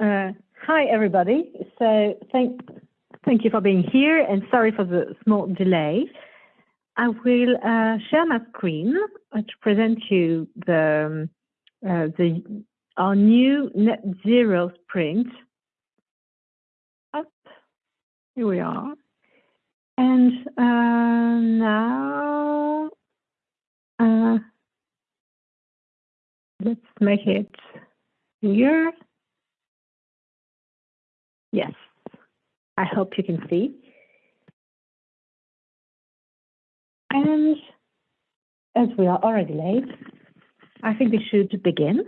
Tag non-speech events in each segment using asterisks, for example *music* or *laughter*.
Uh, hi, everybody. So thank, thank you for being here and sorry for the small delay. I will uh, share my screen to present you the, uh, the our new net zero sprint. Up, here we are. And uh, now, uh, let's make it here. Yes, I hope you can see. And as we are already late, I think we should begin.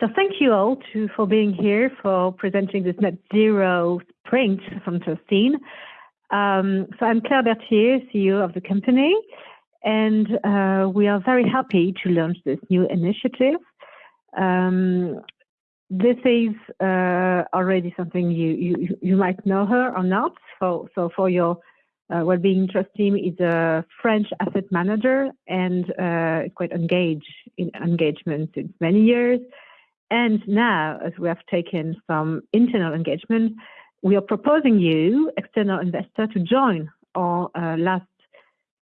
So thank you all to, for being here for presenting this net zero sprint from Trusteam. Um, so I'm Claire Berthier, CEO of the company, and uh, we are very happy to launch this new initiative. Um, this is uh, already something you, you you might know her or not. So so for your uh, well-being Trusteam is a French asset manager and uh, quite engaged in engagement since many years. And now, as we have taken some internal engagement, we are proposing you, external investor, to join our uh, last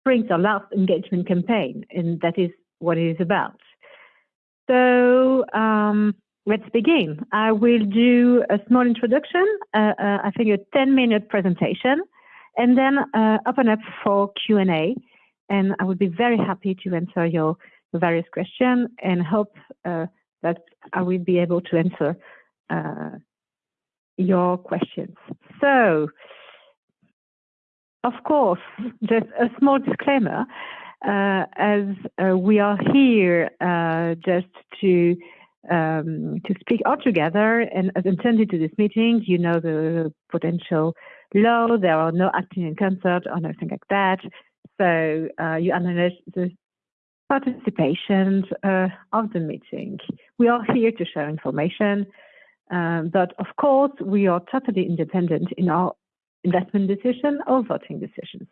spring, our last engagement campaign, and that is what it is about. So. Um, let's begin. I will do a small introduction, uh, uh, I think a 10 minute presentation, and then uh, open up for Q&A. And I would be very happy to answer your various questions and hope uh, that I will be able to answer uh, your questions. So, of course, just a small disclaimer, uh, as we are here just to um, to speak all together. And as intended to this meeting, you know the potential law. There are no acting in concert or nothing like that. So uh, you acknowledge the participation uh, of the meeting. We are here to share information, um, but of course we are totally independent in our investment decision or voting decisions.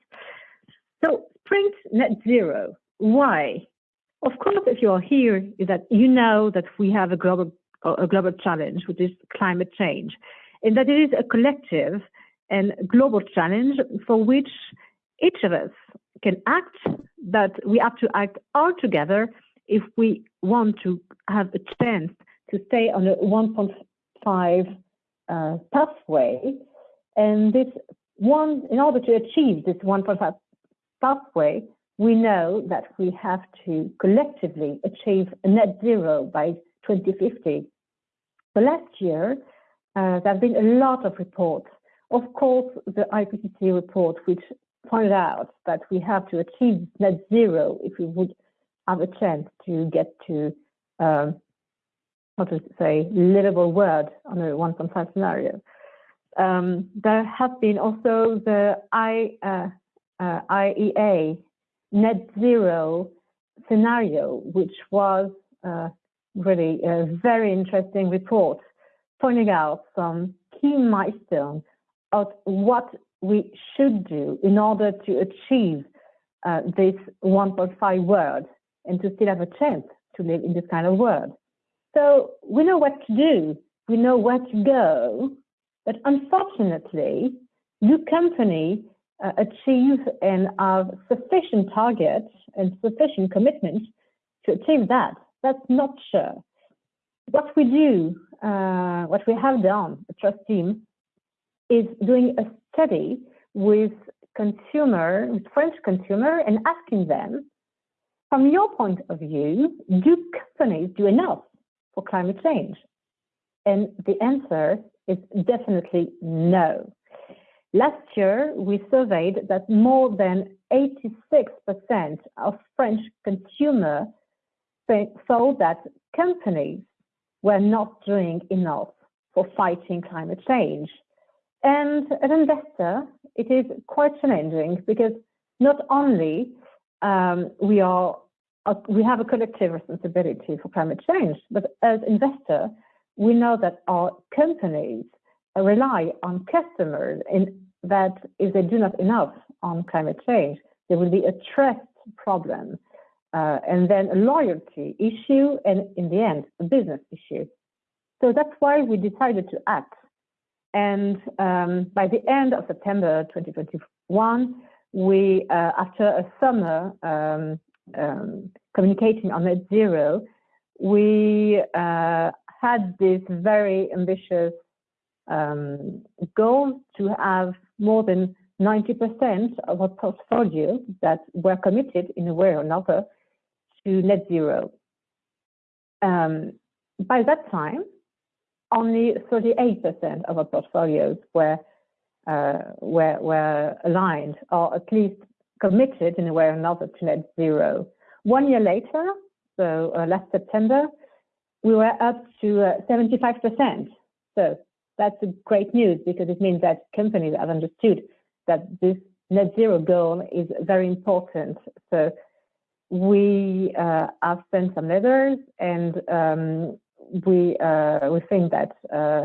So Sprint Net Zero, why? Of course, if you are here, is that you know that we have a global a global challenge, which is climate change, and that it is a collective and global challenge for which each of us can act, but we have to act all together if we want to have a chance to stay on a 1.5 uh, pathway. And this one, in order to achieve this 1.5 pathway, we know that we have to collectively achieve a net zero by 2050. So last year, uh, there have been a lot of reports. Of course, the IPCC report, which pointed out that we have to achieve net zero if we would have a chance to get to, um, how to say, livable world on a 1.5 scenario. Um, there have been also the I, uh, uh, IEA net zero scenario, which was uh, really a very interesting report, pointing out some key milestones of what we should do in order to achieve uh, this 1.5 world and to still have a chance to live in this kind of world. So we know what to do, we know where to go, but unfortunately, your company uh, achieve and have sufficient targets and sufficient commitment to achieve that. That's not sure. What we do, uh, what we have done, a Trusteam, is doing a study with consumer, with French consumer, and asking them, from your point of view, do companies do enough for climate change? And the answer is definitely no. Last year, we surveyed that more than 86% of French consumers thought that companies were not doing enough for fighting climate change. And as an investor, it is quite challenging because not only um, we are uh, we have a collective responsibility for climate change, but as investor, we know that our companies rely on customers and that if they do not enough on climate change, there will be a trust problem uh, and then a loyalty issue and in the end, a business issue. So that's why we decided to act. And um, by the end of September 2021, we, uh, after a summer um, um, communicating on net zero, we uh, had this very ambitious um, goal to have more than 90% of our portfolio that were committed in a way or another to net zero. Um, by that time, only 38% of our portfolios were, uh, were, were aligned or at least committed in a way or another to net zero. One year later, so uh, last September, we were up to uh, 75%. So that's great news because it means that companies have understood that this net zero goal is very important. So we uh, have sent some letters and um, we uh, we think that uh,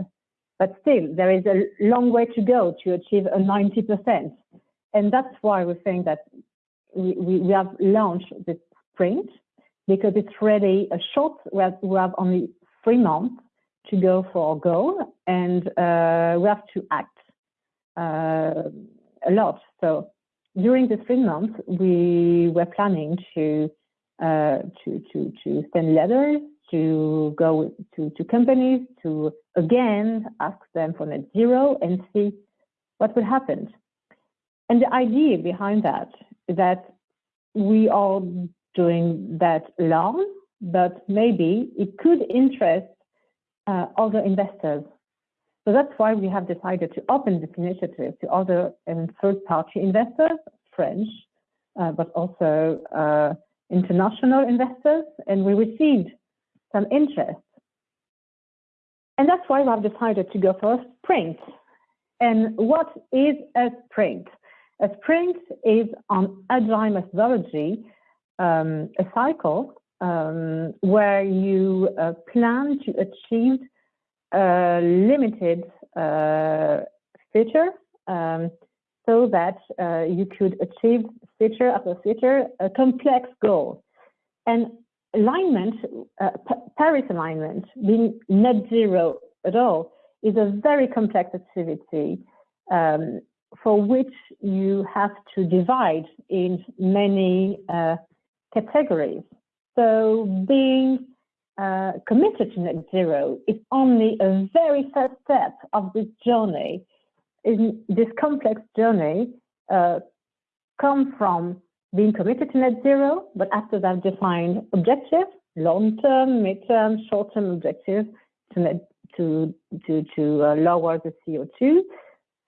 but still there is a long way to go to achieve a 90% and that's why we think that we, we, have launched this sprint because it's really a short we have, we have only three months to go for our goal and uh, we have to act uh, a lot so during the three months we were planning to uh, to to to send letters to go to, to companies to again ask them for net zero and see what would happen. And the idea behind that is that we are doing that alone, but maybe it could interest uh, other investors. So that's why we have decided to open this initiative to other and third-party investors, French, uh, but also uh, international investors, and we received some interest. And that's why we have decided to go for a sprint. And what is a sprint? A sprint is on agile methodology, um, a cycle um, where you uh, plan to achieve a limited uh, feature um, so that uh, you could achieve feature after feature a complex goal. And alignment, uh, Paris alignment, being net zero at all, is a very complex activity um, for which you have to divide in many uh, categories. So being uh, committed to net zero is only a very first step of this journey. In this complex journey, uh, come from being committed to net zero, but after that define objectives, long-term, mid-term, short-term objectives to, net, to, to, to uh, lower the CO2,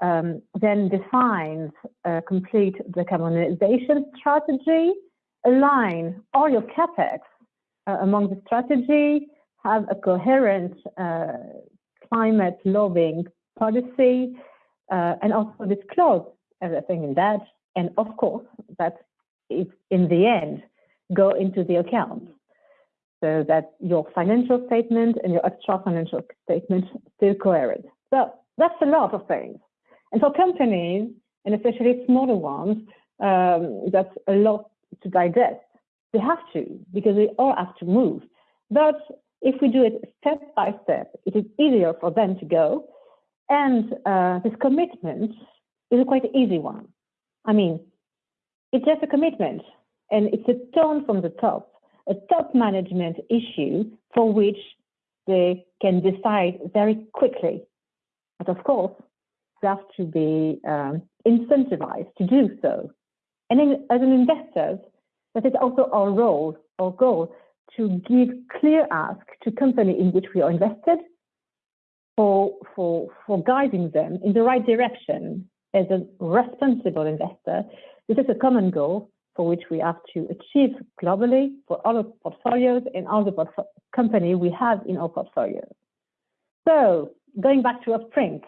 um, then defines complete decarbonization strategy, align all your capex uh, among the strategy, have a coherent uh, climate lobbying policy, uh, and also disclose everything in that. And of course, that in the end, go into the account so that your financial statement and your extra financial statement still coherent. So that's a lot of things. And for companies, and especially smaller ones, um, that's a lot to digest. They have to, because they all have to move. But if we do it step by step, it is easier for them to go. And uh, this commitment is a quite easy one. I mean, it's just a commitment and it's a tone from the top, a top management issue for which they can decide very quickly. But of course, they have to be um, incentivized to do so. And as an investor, that is also our role, our goal, to give clear ask to company in which we are invested for, for, for guiding them in the right direction as a responsible investor this is a common goal for which we have to achieve globally for all the portfolios and all the company we have in our portfolio. So going back to a print,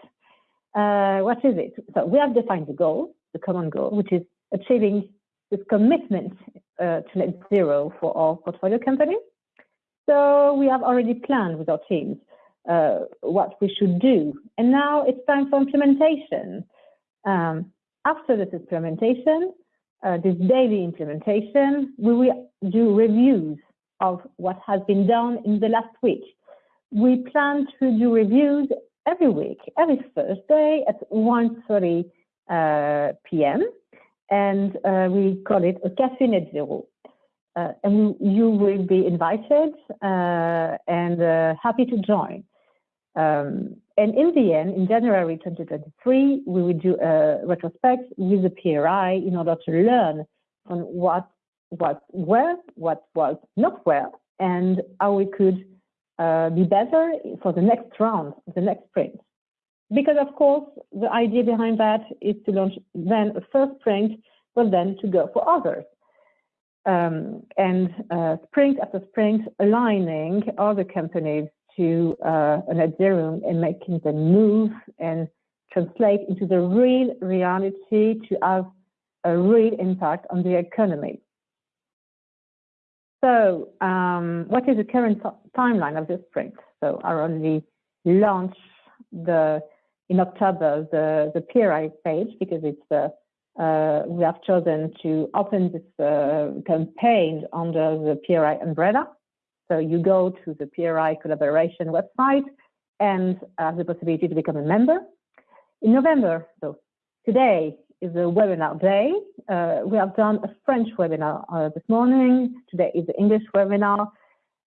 uh, what is it? So we have defined the goal, the common goal, which is achieving this commitment uh, to net zero for our portfolio companies. So we have already planned with our teams uh, what we should do. And now it's time for implementation. Um, after this implementation, uh, this daily implementation, we will do reviews of what has been done in the last week. we plan to do reviews every week, every Thursday at 1.30 uh, p.m. And uh, we call it a Café Net Zero. Uh, and you will be invited uh, and uh, happy to join. Um, and in the end, in January 2023, we will do a retrospect with the PRI in order to learn on what what where, what was not well, and how we could uh, be better for the next round, the next sprint. Because of course, the idea behind that is to launch then a first sprint, but then to go for others. Um, and uh, sprint after sprint, aligning other companies to uh, a net zero and making them move and translate into the real reality to have a real impact on the economy. So um, what is the current timeline of this sprint? So I already launch the in October the the PRI page because it's the uh, we have chosen to open this uh, campaign under the PRI umbrella. So you go to the PRI collaboration website and have the possibility to become a member. In November, so today is a webinar day. Uh, we have done a French webinar uh, this morning. Today is the English webinar.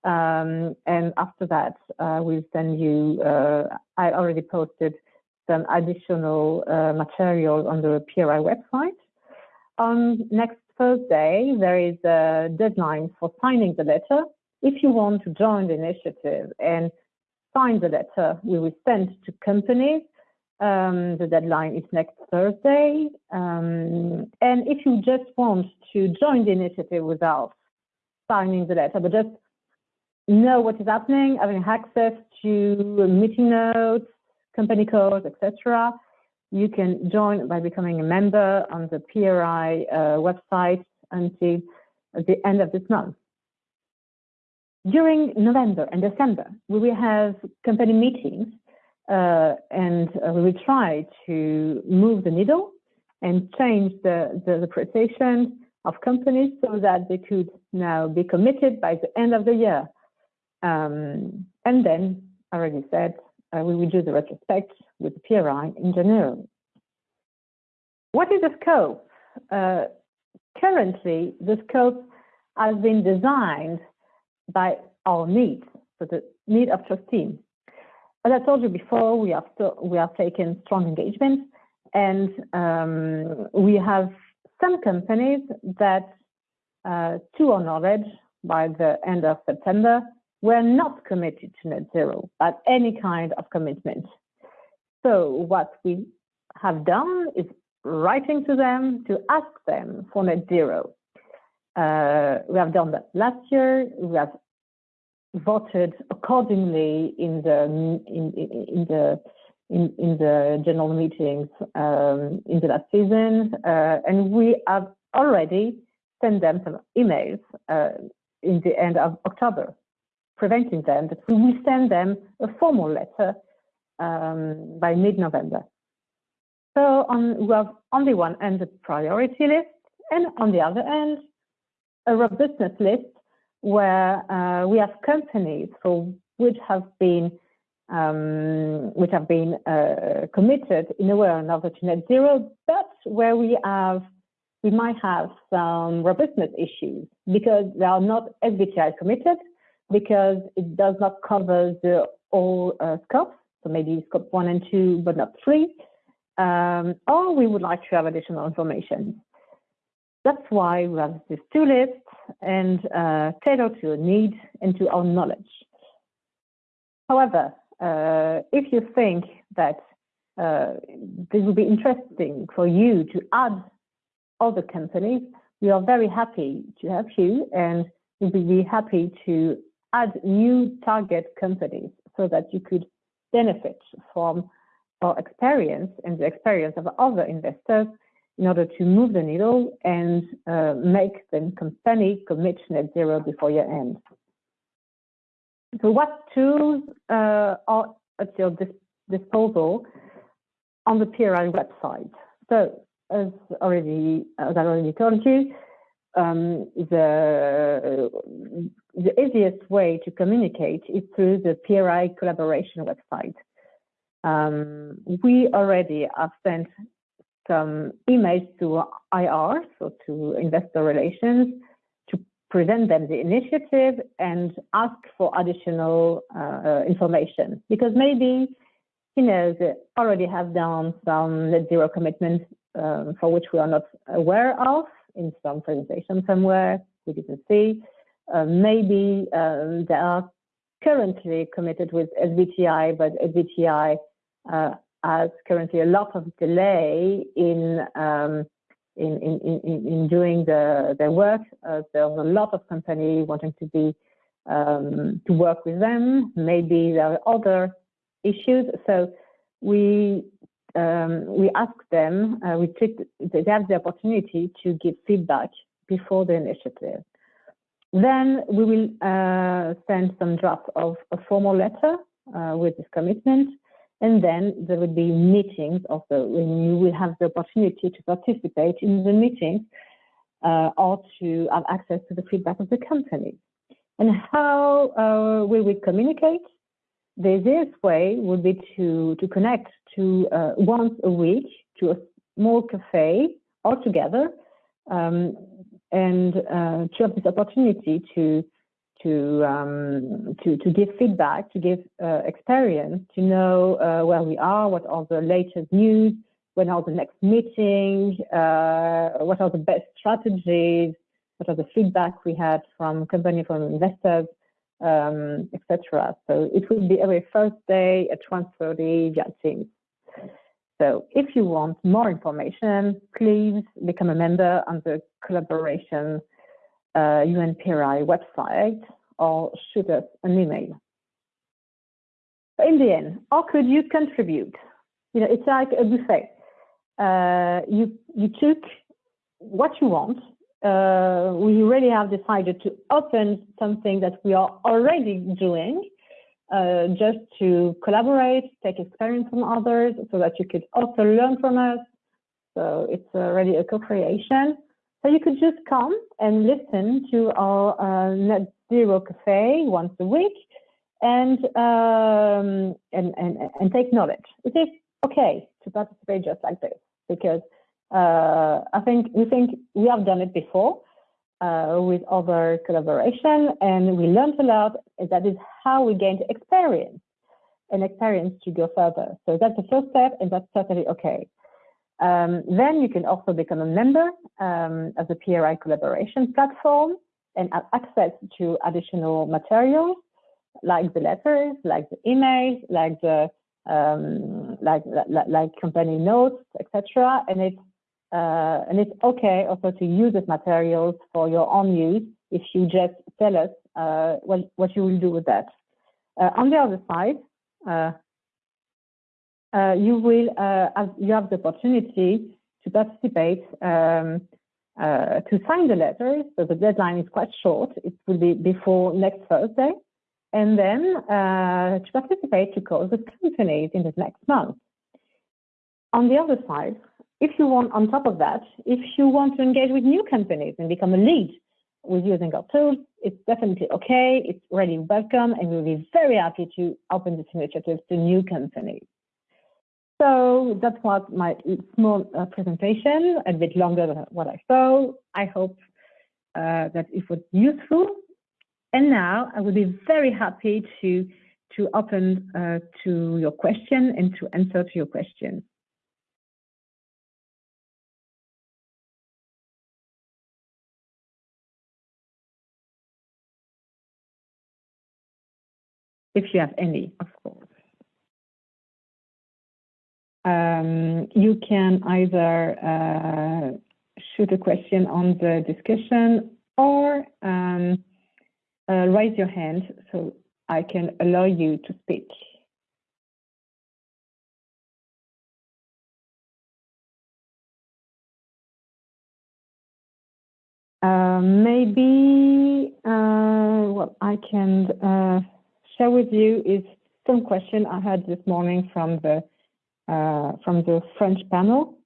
Um, and after that, uh, we'll send you, uh, I already posted some additional uh, material on the PRI website. On next Thursday, there is a deadline for signing the letter. If you want to join the initiative and sign the letter, we will send to companies um, the deadline is next Thursday. Um, and if you just want to join the initiative without signing the letter, but just know what is happening, having access to meeting notes, company codes, etc., you can join by becoming a member on the PRI uh, website until the end of this month. During November and December, we will have company meetings uh, and we will try to move the needle and change the, the, the precision of companies so that they could now be committed by the end of the year. Um, and then, I already said, uh, we will do the retrospect with the PRI in January. What is the scope? Uh, currently, the scope has been designed by our needs, so the need of Trusteam. As I told you before, we have we have taken strong engagement, and um, we have some companies that, uh, to our knowledge, by the end of September, were not committed to net zero, but any kind of commitment. So what we have done is writing to them to ask them for net zero. Uh, we have done that last year. We have voted accordingly in the in, in the in, in the general meetings um, in the last season, uh, and we have already sent them some emails uh, in the end of October, preventing them that we will send them a formal letter um, by mid-November. So on, we have on the one end a priority list, and on the other end a robustness list where uh, we have companies for which have been um, which have been uh, committed in a way or another to net zero, but where we have we might have some robustness issues because they are not SBTi committed because it does not cover the all uh, scopes, so maybe scope one and two, but not three. Um, or we would like to have additional information. That's why we have these two lists and uh, tailored to your needs and to our knowledge. However, uh, if you think that uh, this would be interesting for you to add other companies, we are very happy to help you and we will be happy to add new target companies so that you could benefit from our experience and the experience of other investors in order to move the needle and uh, make the company commit net zero before year end. So what tools uh, are at your dis disposal on the PRI website? So as already, as I already told you, um, the, the easiest way to communicate is through the PRI collaboration website. Um, we already have sent some emails to IR, so to investor relations, to present them the initiative and ask for additional uh, information. Because maybe, you know, they already have done some net zero commitments um, for which we are not aware of in some presentation somewhere we didn't see. Uh, maybe um, they are currently committed with SBTI, but SBTI uh, has currently a lot of delay in um, in, in, in, in, doing the, their work. Uh, there's a lot of companies wanting to be um, to work with them. Maybe there are other issues. So we um, we ask them, uh, we treat, they have the opportunity to give feedback before the initiative. Then we will uh, send some draft of a formal letter uh, with this commitment, and then there will be meetings the, when you will have the opportunity to participate in the meetings uh, or to have access to the feedback of the company. And how uh, will we communicate? The easiest way would be to, to connect to uh, once a week to a small cafe all together um, and uh, to have this opportunity to to um, to to give feedback, to give uh, experience, to know uh, where we are, what are the latest news, when are the next meetings, uh, what are the best strategies, what are the feedback we had from company, from investors, um, etc. So it will be every Thursday at 1.30 via Teams. So if you want more information, please become a member on the collaboration uh, UNPRI website or shoot us an email. In the end, how could you contribute? You know, it's like a buffet. Uh, you you took what you want uh, we really have decided to open something that we are already doing uh, just to collaborate, take experience from others so that you could also learn from us. So it's already a co-creation. So you could just come and listen to our uh, Net Zero Cafe once a week and, um, and, and, and take knowledge. It is okay to participate just like this because uh, I think we think we have done it before uh, with other collaboration, and we learned a lot. That is how we gained experience and experience to go further. So that's the first step, and that's certainly okay. Um, then you can also become a member um, of the PRI collaboration platform and have access to additional materials like the letters, like the emails, like the um, like, like, like company notes, etc. And it's uh, and it's okay also to use these materials for your own use if you just tell us uh, what, what you will do with that. Uh, on the other side, uh, uh, you will have, you have the opportunity to participate um, to sign the letters. So the deadline is quite short. It will be before next Thursday. And then to participate to call the companies in the next month. On the other side, if you want, on top of that, if you want to engage with new companies and become a lead with using our tools, it's definitely okay. It's really welcome, and we'll be very happy to open this initiative to new companies. So that was my small uh, presentation, a bit longer than what I saw. I hope uh, that it was useful. And now I will be very happy to to open uh, to your question and to answer to your questions. If you have any, of course. Um, you can either uh, shoot a question on the discussion or um, uh, raise your hand so I can allow you to speak. Uh, maybe, uh, well, I can uh, share with you is some question I had this morning from the uh, from the French panel.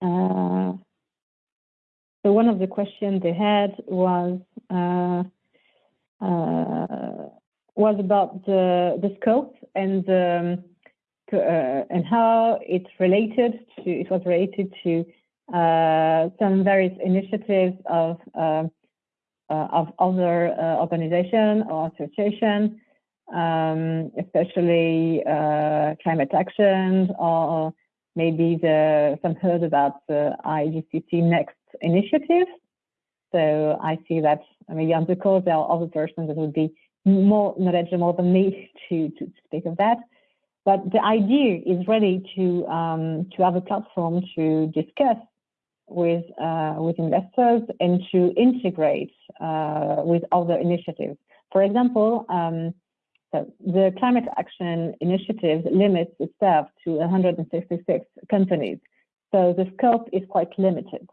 Uh, so one of the questions they had was uh, uh, was about the the scope and um, to, uh, and how it's related to it was related to uh, some various initiatives of of other organization or association, um, especially climate action or maybe the some heard about the IIGCC Next initiative. So I see that maybe on the call there are other persons that would be more knowledgeable than me *laughs* to, to speak of that. But the idea is really to um, to have a platform to discuss with uh, with investors and to integrate uh, with other initiatives. For example, um, so the Climate Action Initiative limits itself to 166 companies, so the scope is quite limited.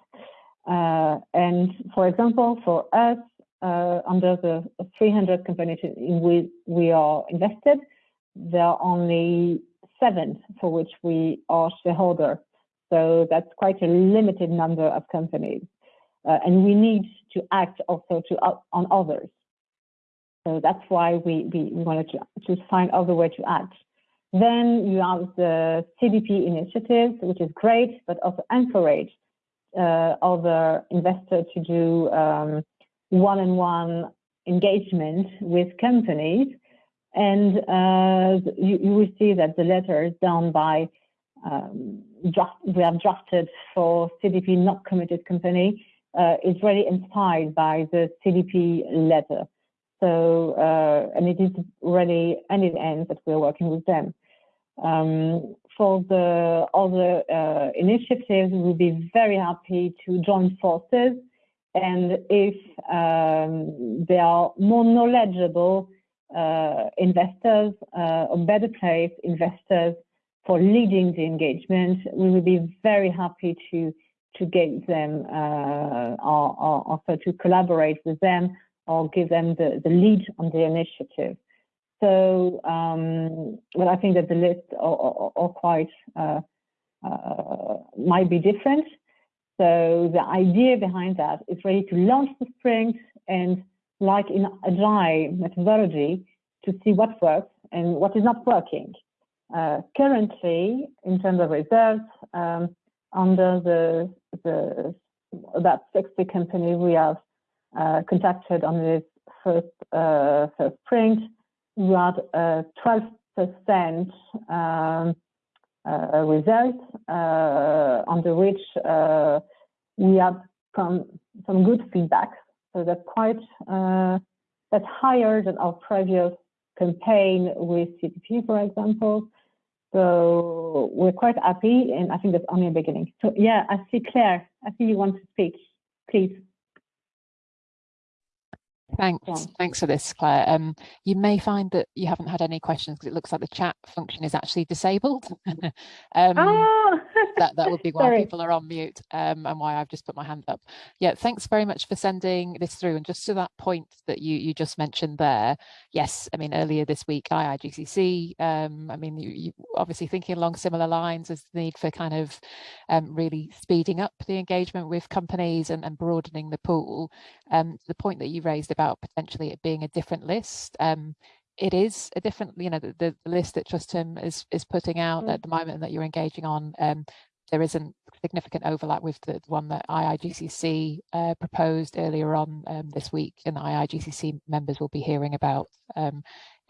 Uh, and for example, for us, uh, under the 300 companies in which we are invested, there are only seven for which we are shareholder. So that's quite a limited number of companies. Uh, and we need to act also to uh, on others. So that's why we, we, we wanted to, to find other way to act. Then you have the CDP initiative, which is great, but also encourage uh, other investors to do um, one-on-one engagement with companies. And uh, you, you, will see that the letter is done by, um, draft, we have drafted for CDP not committed company, uh, is really inspired by the CDP letter. So, uh, and it is really, and it ends that we're working with them. Um, for the other uh, initiatives, we will be very happy to join forces and if um, they are more knowledgeable uh, investors uh, or better placed investors for leading the engagement, we will be very happy to to get them uh, or, or, also to collaborate with them or give them the, the lead on the initiative. So, um, well, I think that the list are, are, are quite uh, uh, might be different, so the idea behind that is really to launch the sprint and like in agile methodology to see what works and what is not working. Uh, currently, in terms of results, um, under the, the about 60 companies we have uh, contacted on this first uh, first sprint, we had a 12% um, uh, results uh, under which uh, we have some some good feedback. So that's quite that's higher than our previous campaign with CDP, for example. So we're quite happy, and I think that's only a beginning. So yeah, I see Claire. I see you want to speak. Please. Thanks. Yeah. Thanks for this, Claire. Um, you may find that you haven't had any questions because it looks like the chat function is actually disabled. *laughs* um, oh. *laughs* that, that would be why people are on mute um, and why I've just put my hand up. Yeah, thanks very much for sending this through. And just to that point that you, you just mentioned there, yes, I mean, earlier this week, IIGCC, um, I mean, you, you obviously thinking along similar lines as the need for kind of um, really speeding up the engagement with companies and, and broadening the pool. Um, the point that you raised about about potentially it being a different list. Um, it is a different, you know, the, the list that Trusteam is is putting out mm. at the moment that you're engaging on. Um, there isn't significant overlap with the one that IIGCC uh, proposed earlier on um, this week, and IIGCC members will be hearing about um,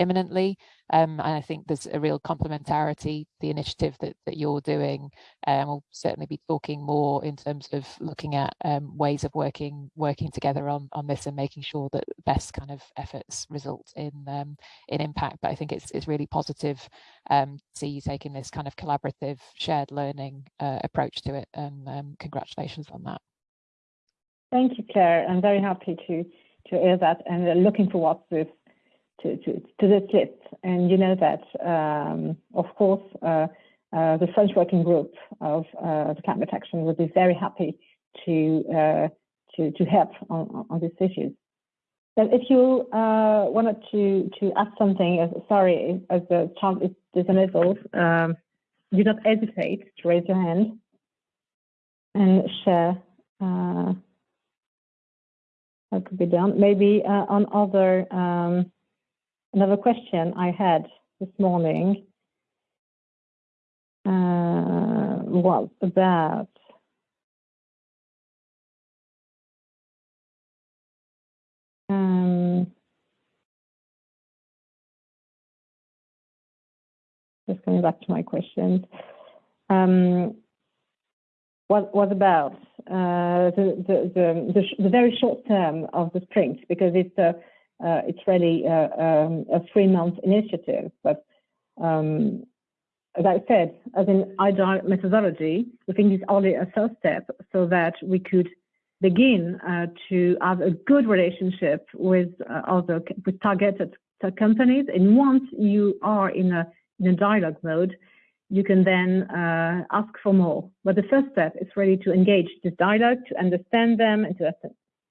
imminently. Um, and I think there's a real complementarity, the initiative that, that you're doing. Um, we'll certainly be talking more in terms of looking at um, ways of working working together on, on this and making sure that best kind of efforts result in um, in impact. But I think it's, it's really positive um, to see you taking this kind of collaborative shared learning uh, approach to it. And um, congratulations on that. Thank you, Claire. I'm very happy to to hear that and looking forward to to, to, to this list. And you know that, um, of course, uh, uh, the French working group of uh, the climate action would be very happy to uh, to, to help on, on these issues. But if you uh, wanted to to add something, sorry, as the child is disabled, um, do not hesitate to raise your hand and share uh, that could be done. Maybe uh, on other um, another question I had this morning uh, was about um, just coming back to my questions. Um, what was about uh, the, the, the, the, very short term of the sprint because it's a, uh, it's really a, um, a three month initiative. But um, as I said, as in agile methodology, we think it's only a first step so that we could begin uh, to have a good relationship with uh, other with targeted companies. And once you are in a in a dialogue mode, you can then uh, ask for more. But the first step is really to engage this dialogue, to understand them, and to,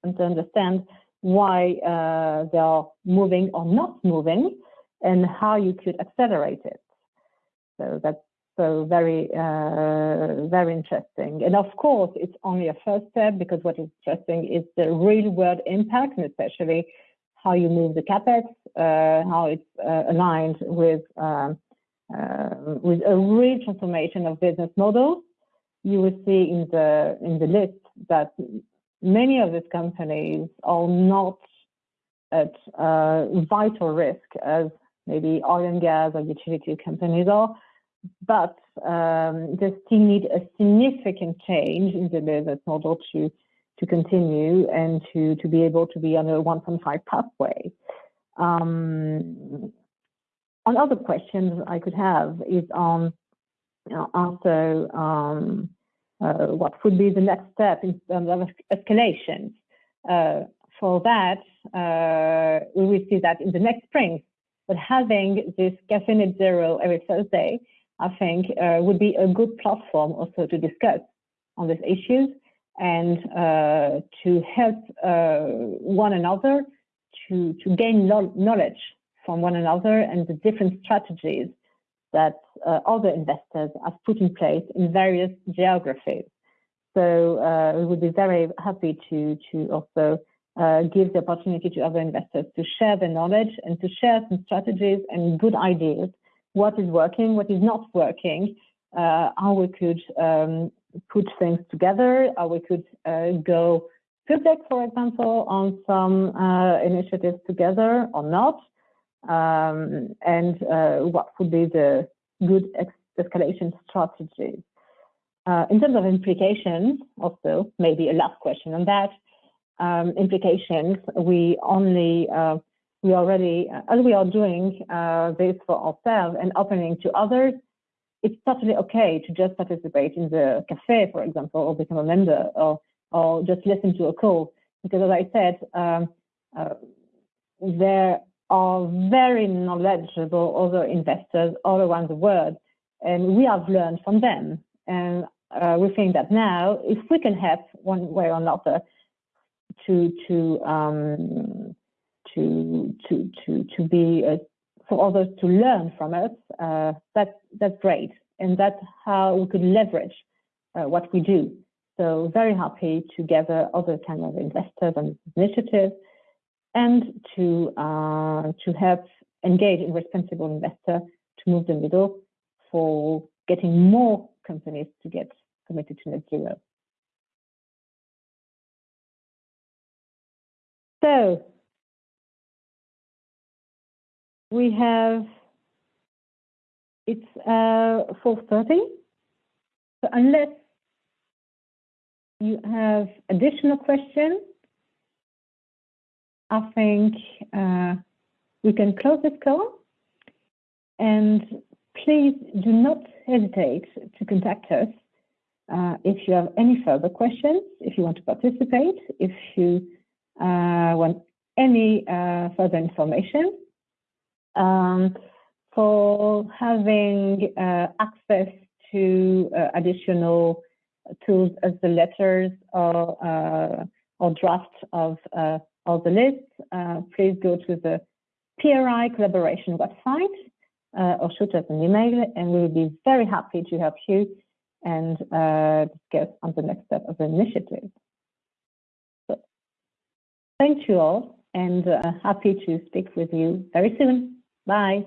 and to understand why uh, they are moving or not moving, and how you could accelerate it. So that's so very, uh, very interesting. And of course, it's only a first step because what is interesting is the real world impact, and especially how you move the capex, uh, how it's uh, aligned with um, uh, with a real transformation of business models, you will see in the in the list that many of these companies are not at uh, vital risk as maybe oil and gas or utility companies are, but um, they still need a significant change in the business model to to continue and to to be able to be on a 1.5 pathway. Um, another questions I could have is on you know, also um, what would be the next step in terms of escalation. Uh, for that, uh, we will see that in the next spring. But having this Cafe Net Zero every Thursday, I think, uh, would be a good platform also to discuss on these issues and uh, to help uh, one another to, to gain knowledge from one another and the different strategies that uh, other investors have put in place in various geographies. So uh, we would be very happy to, to also uh, give the opportunity to other investors to share their knowledge and to share some strategies and good ideas, what is working, what is not working, uh, how we could um, put things together, how we could uh, go public, for example, on some uh, initiatives together or not, um, and uh, what would be the good escalation strategies. Uh, in terms of implications, also, maybe a last question on that. Um, implications, we only, uh, we already, as we are doing uh, this for ourselves and opening to others, it's totally okay to just participate in the cafe, for example, or become a member or, or just listen to a call. Because as I said, um, uh, there are very knowledgeable other investors all around the world, and we have learned from them. And uh, we think that now, if we can help one way or another to to um, to to to to be uh, for others to learn from us, uh, that that's great, and that's how we could leverage uh, what we do. So very happy to gather other kind of investors and initiatives and to, uh, to help engage in responsible investor to move the needle for getting more companies to get committed to net zero. So we have, it's uh, 4.30. So unless you have additional questions, I think uh, we can close this call. And please do not hesitate to contact us uh, if you have any further questions, if you want to participate, if you uh, want any further information. Um, for having access to additional tools as the letters or, or drafts of of the list, uh, please go to the PRI collaboration website uh, or shoot us an email, and we will be very happy to help you and uh, discuss on the next step of the initiative. So, thank you all and uh, happy to speak with you very soon. Bye.